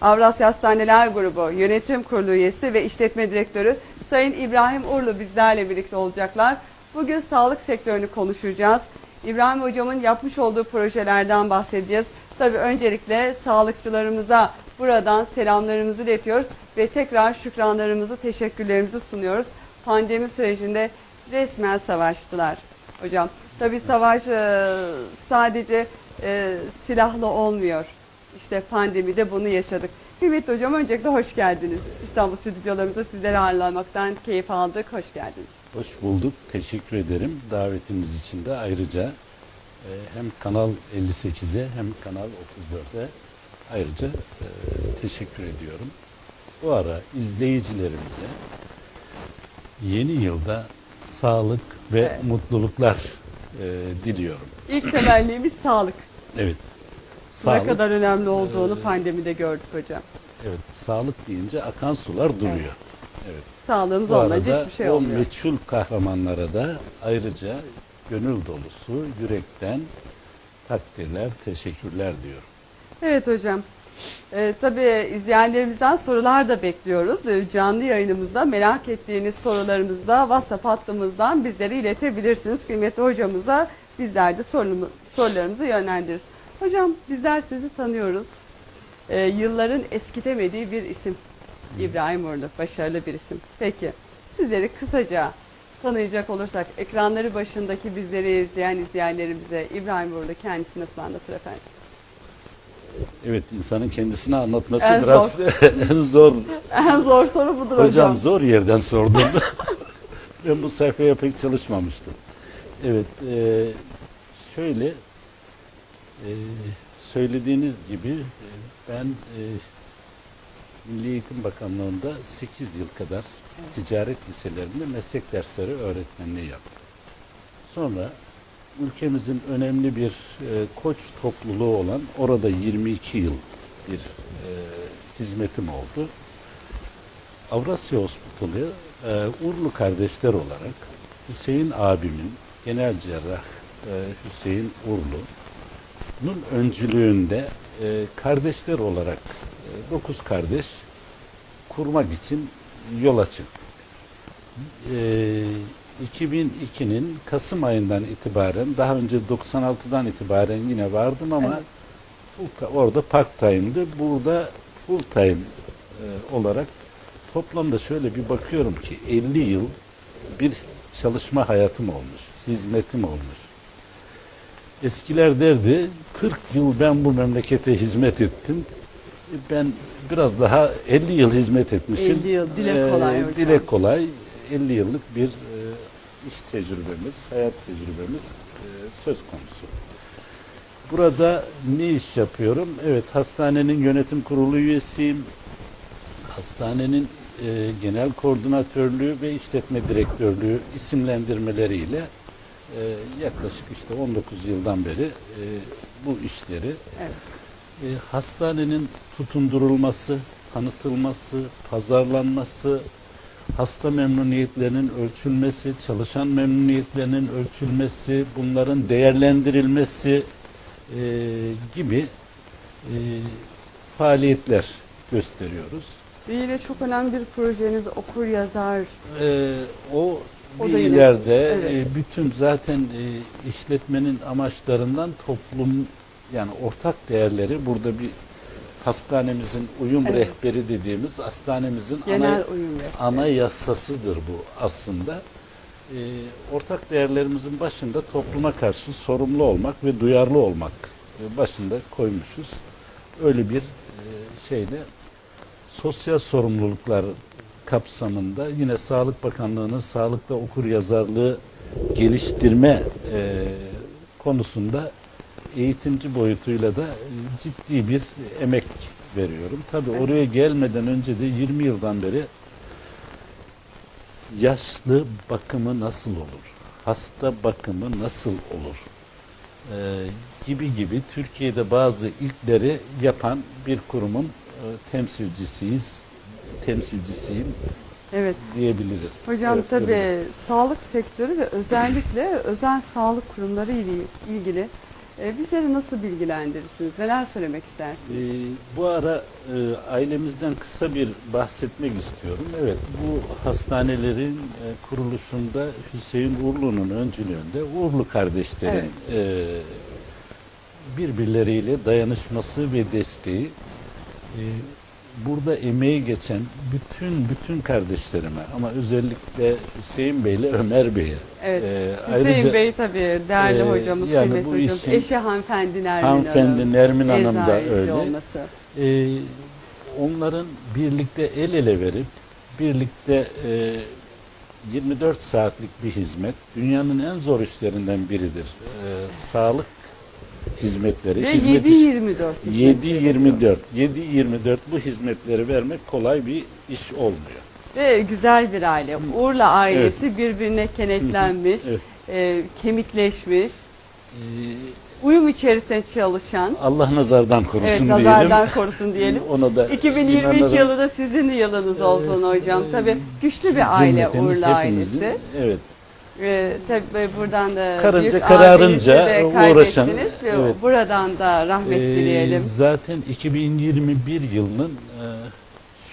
Avrasya Hastaneler Grubu Yönetim Kurulu üyesi ve işletme direktörü Sayın İbrahim Urlu bizlerle birlikte olacaklar. Bugün sağlık sektörünü konuşacağız. İbrahim hocamın yapmış olduğu projelerden bahsedeceğiz. Tabii öncelikle sağlıkçılarımıza buradan selamlarımızı iletiyoruz ve tekrar şükranlarımızı, teşekkürlerimizi sunuyoruz. Pandemi sürecinde resmen savaştılar hocam. Tabii savaş e, sadece e, silahlı olmuyor. İşte pandemide bunu yaşadık. Kıymetli hocam öncelikle hoş geldiniz. İstanbul stüdyolarımızda sizleri ağırlamaktan keyif aldık. Hoş geldiniz. Hoş bulduk. Teşekkür ederim davetiniz için de ayrıca e, hem Kanal 58'e hem Kanal 34'e ayrıca e, teşekkür ediyorum. Bu ara izleyicilerimize yeni yılda sağlık ve Evet. mutluluklar e, diliyorum. İlk temennimiz sağlık. Evet. Ne Sağlık, kadar önemli olduğunu e, pandemide gördük hocam. evet, sağlık deyince akan sular duruyor. Evet. Sağlığımız Bu olmayınca hiçbir şey o olmuyor. meçhul kahramanlara da ayrıca gönül dolusu, yürekten takdirler, teşekkürler diyorum. Evet hocam. Ee, tabii izleyenlerimizden sorular da bekliyoruz. Ee, canlı yayınımızda merak ettiğiniz sorularınızı da WhatsApp hattımızdan bizlere iletebilirsiniz. Kıymetli hocamıza bizler de sorularımızı yönlendiririz. Hocam bizler sizi tanıyoruz. Ee, yılların eskitemediği bir isim. İbrahim Uğurlu. Başarılı bir isim. Peki sizleri kısaca tanıyacak olursak ekranları başındaki bizleri izleyen izleyenlerimize İbrahim Uğurlu kendisini nasıl anlatır efendim? Evet, insanın kendisini anlatması En biraz en zor. En zor soru budur hocam. Hocam zor yerden sordum. ben bu sayfaya pek çalışmamıştım. Evet, e, şöyle e, söylediğiniz gibi ben e, Milli Eğitim Bakanlığı'nda 8 yıl kadar ticaret liselerinde meslek dersleri öğretmenliği yaptım. Sonra ülkemizin önemli bir e, koç topluluğu olan orada 22 yıl bir e, hizmetim oldu. Avrasya Hospitalı e, Urlu kardeşler olarak Hüseyin abimin genel cerrah e, Hüseyin Urlu'nun öncülüğünde e, kardeşler olarak 9 kardeş kurmak için yola çıktık. E, 2002'nin Kasım ayından itibaren daha önce 96'dan itibaren yine vardım ama Evet. orada part time'dı. Burada full time e, olarak toplamda şöyle bir bakıyorum ki 50 yıl bir çalışma hayatım olmuş, hizmetim olmuş. Eskiler derdi 40 yıl ben bu memlekete hizmet ettim. E, Ben biraz daha 50 yıl hizmet etmişim. 50 yıl, dile Ee, kolay hocam. Dile kolay 50 yıllık bir e, iş tecrübemiz, hayat tecrübemiz e, söz konusu. Burada ne iş yapıyorum? Evet, hastanenin yönetim kurulu üyesiyim. Hastanenin e, genel koordinatörlüğü ve işletme direktörlüğü isimlendirmeleriyle e, yaklaşık işte 19 yıldan beri e, bu işleri Evet. e, hastanenin tutundurulması, tanıtılması, pazarlanması, hasta memnuniyetlerinin ölçülmesi, çalışan memnuniyetlerinin ölçülmesi, bunların değerlendirilmesi e, gibi e, faaliyetler gösteriyoruz. Yine çok önemli bir projeniz okur yazar. Ee, o, O da ileride evet. e, bütün zaten e, işletmenin amaçlarından toplum yani ortak değerleri burada bir hastanemizin uyum Evet. rehberi dediğimiz hastanemizin Genel ana, uyum rehberi. ana yasasıdır bu aslında. Ee, ortak değerlerimizin başında topluma karşı sorumlu olmak ve duyarlı olmak e, başında koymuşuz. Öyle bir e, şeyde sosyal sorumluluklar kapsamında yine Sağlık Bakanlığı'nın sağlıkta okur yazarlığı geliştirme e, konusunda eğitimci boyutuyla da ciddi bir emek veriyorum. Tabii Evet. oraya gelmeden önce de 20 yıldan beri yaşlı bakımı nasıl olur? Hasta bakımı nasıl olur? Ee, gibi gibi Türkiye'de bazı ilkleri yapan bir kurumun e, temsilcisiyiz, temsilcisiyim Evet. diyebiliriz. Hocam Evet, tabii öyle. sağlık sektörü ve özellikle özel sağlık kurumları ile ilgili E, bizleri nasıl bilgilendirirsiniz? Neler söylemek istersiniz? Ee, bu ara e, ailemizden kısa bir bahsetmek istiyorum. Evet, bu hastanelerin e, kuruluşunda Hüseyin Uğurlu'nun öncülüğünde Uğurlu kardeşlerin e, birbirleriyle dayanışması ve desteği e, burada emeği geçen bütün bütün kardeşlerime ama özellikle Hüseyin Bey ile Ömer Bey'e Evet. e, Hüseyin ayrıca- Bey tabii değerli e, hocamız, yani kıymetli bu hocamız. işin- Eşi hanımefendi Nermin Hanımefendi Hanım. Nermin Hanım da öyle. olması. Ee, onların birlikte el ele verip birlikte e, 24 saatlik bir hizmet dünyanın en zor işlerinden biridir. Ee, sağlık hizmetleri. Ve hizmet 7-24. 7-24 7-24 bu hizmetleri vermek kolay bir iş olmuyor. Ve güzel bir aile. Urla ailesi birbirine kenetlenmiş, Evet. e, kemikleşmiş, Ee, uyum içerisinde çalışan. Allah nazardan Evet, korusun nazardan diyelim. korusun diyelim. Ona da 2022 inanırım. yılı da sizin yılınız olsun hocam. Ee, Tabii güçlü bir aile hepimizin, ailesi. Evet. Ee, tabii buradan da Karınca büyük kararınca de uğraşan, evet. Buradan da rahmet Ee, dileyelim. Zaten 2021 yılının e,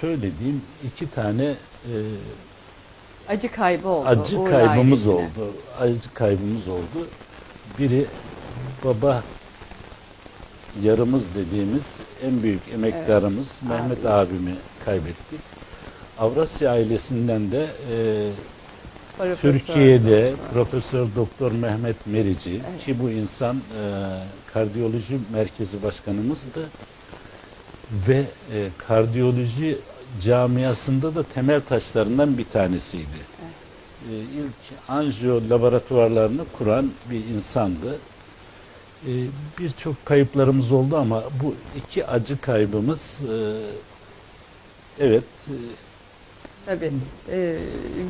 şöyle diyeyim iki tane e, Acı kaybı oldu. acı Uğur kaybımız ailesine. oldu. Acı kaybımız oldu. Biri baba yarımız dediğimiz en büyük emektarımız Mehmet abimi kaybettik. Avrasya ailesinden de e, Profesör. Türkiye'de Profesör Doktor Mehmet Merici Evet. ki bu insan e, kardiyoloji merkezi başkanımızdı ve e, kardiyoloji camiasında da temel taşlarından bir tanesiydi. E, ilk anjiyo laboratuvarlarını kuran bir insandı. E, Birçok kayıplarımız oldu ama bu iki acı kaybımız e, evet e, Tabii. Ee,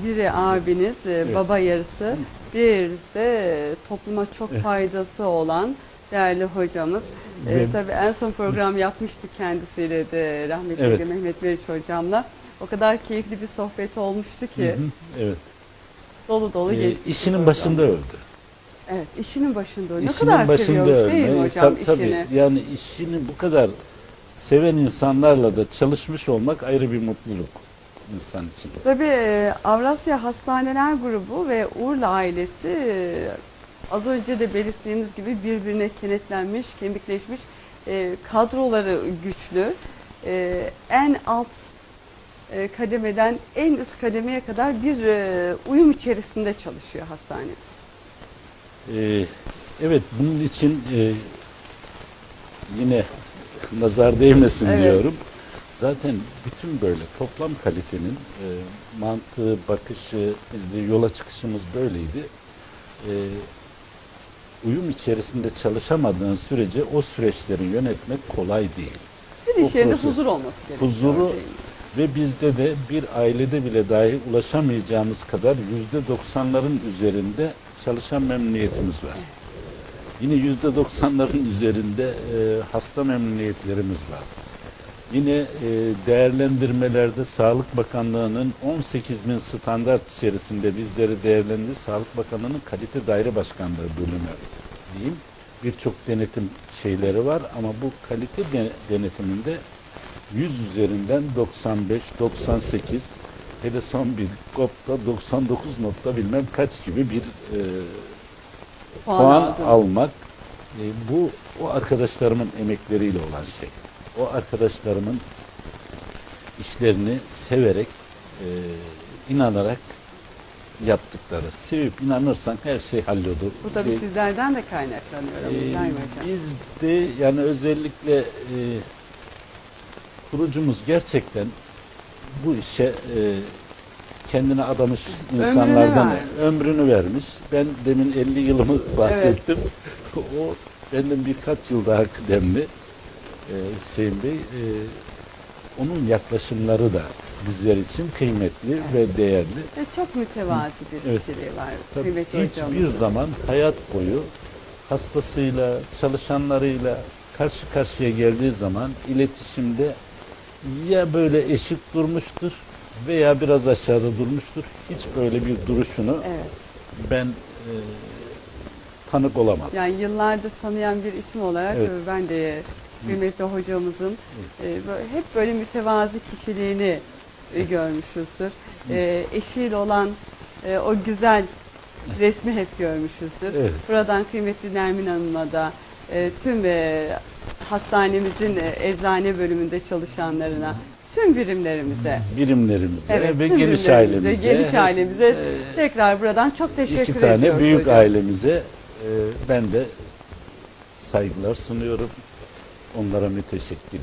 biri abiniz, e, Evet. baba yarısı, bir de topluma çok Evet. faydası olan değerli hocamız. Ee, Ve- tabii en son program yapmıştık kendisiyle de rahmetli Evet. Mehmet Meriç hocamla. O kadar keyifli bir sohbet olmuştu ki hı hı, evet. dolu dolu E, geçti. işinin program. başında öldü. Evet, işinin başında. Ne İşinin kadar seviyormuş değil mi ölme. hocam Tabii, tabii. işini? Yani işini bu kadar seven insanlarla da çalışmış olmak ayrı bir mutluluk insan için. Tabii e, Avrasya Hastaneler Grubu ve Urla ailesi e, az önce de belirttiğimiz gibi birbirine kenetlenmiş, kemikleşmiş e, kadroları güçlü. En alt kademeden en üst kademeye kadar bir uyum içerisinde çalışıyor hastane. Evet bunun için yine nazar değmesin Evet. diyorum. Zaten bütün böyle toplam kalitenin e, mantığı, bakışı, bizde yola çıkışımız böyleydi. E, uyum içerisinde çalışamadığın sürece o süreçleri yönetmek kolay değil. Bir iş yerinde huzur olması gerekiyor. Huzuru ve bizde de bir ailede bile dahi ulaşamayacağımız kadar yüzde doksanların üzerinde çalışan memnuniyetimiz var. Yine yüzde doksanların üzerinde e, hasta memnuniyetlerimiz var. Yine e, değerlendirmelerde Sağlık Bakanlığı'nın 18 bin standart içerisinde bizleri değerlendirdi. Sağlık Bakanlığı'nın kalite daire başkanlığı bölümü diyeyim. Birçok denetim şeyleri var ama bu kalite de- denetiminde 100 üzerinden 95, 98 hele son bir GOP'ta 99 nokta bilmem kaç gibi bir e, Puan puan almak e, bu o arkadaşlarımın emekleriyle olan şey. O arkadaşlarımın işlerini severek e, inanarak yaptıkları. Sevip inanırsan her şey hallolur. Bu tabii E, sizlerden de kaynaklanıyor ee, hocam? biz de yani özellikle e, kurucumuz gerçekten bu işe e, kendine adamış Ömrünü insanlardan vermiş. ömrünü vermiş. Ben demin 50 yılımı bahsettim. o benden birkaç yıl daha kıdemli e, Hüseyin Bey. E, onun yaklaşımları da bizler için kıymetli ve değerli. Ve çok mütevazi bir Evet. kişiliği var. Tabii kıymetli hiçbir zaman hayat boyu hastasıyla, çalışanlarıyla karşı karşıya geldiği zaman iletişimde ya böyle eşit durmuştur veya biraz aşağıda durmuştur. Hiç böyle bir duruşunu Evet. ben e, tanık olamadım. Yani yıllardır tanıyan bir isim olarak Evet. ben de kıymetli hocamızın e, hep böyle mütevazi kişiliğini e, görmüşüzdür. E, eşiyle olan e, o güzel resmi hep görmüşüzdür. Evet. Buradan kıymetli Nermin Hanım'a da e, tüm e, hastanemizin e, eczane bölümünde çalışanlarına, tüm birimlerimize Birimlerimize Evet, ve tüm geniş ailemize. geniş ailemize e, tekrar buradan çok teşekkür iki tane büyük hocam. ailemize e, ben de saygılar sunuyorum. Onlara müteşekkirim.